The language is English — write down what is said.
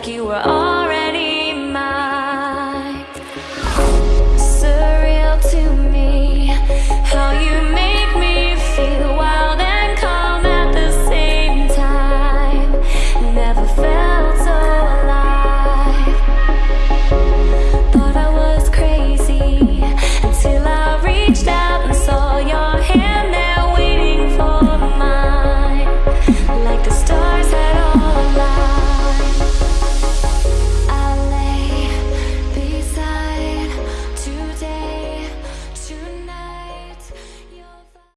like you were all